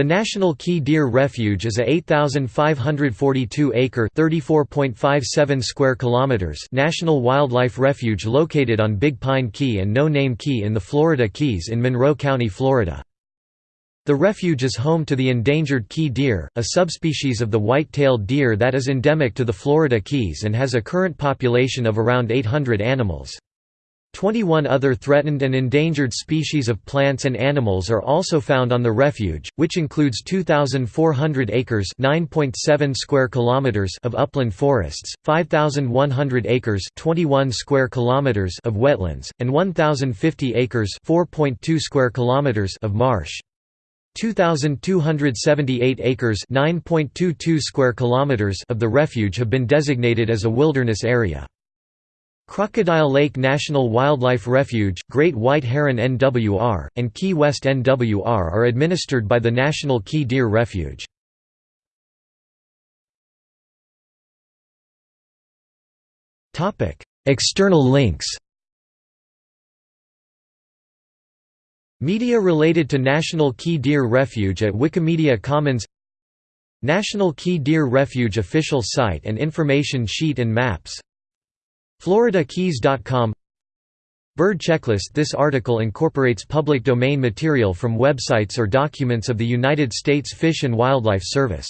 The National Key Deer Refuge is a 8,542-acre (34.57 square kilometers) national wildlife refuge located on Big Pine Key and No Name Key in the Florida Keys in Monroe County, Florida. The refuge is home to the endangered key deer, a subspecies of the white-tailed deer that is endemic to the Florida Keys and has a current population of around 800 animals. 21 other threatened and endangered species of plants and animals are also found on the refuge, which includes 2,400 acres (9.7 square kilometers) of upland forests, 5,100 acres (21 square kilometers) of wetlands, and 1,050 acres (4.2 square kilometers) of marsh. 2278 acres (9.22 square kilometers) of the refuge have been designated as a wilderness area. Crocodile Lake National Wildlife Refuge, Great White Heron NWR, and Key West NWR are administered by the National Key Deer Refuge. External links. Media related to National Key Deer Refuge at Wikimedia Commons. National Key Deer Refuge official site and information sheet and maps FloridaKeys.com Bird checklist. This article incorporates public domain material from websites or documents of the United States Fish and Wildlife Service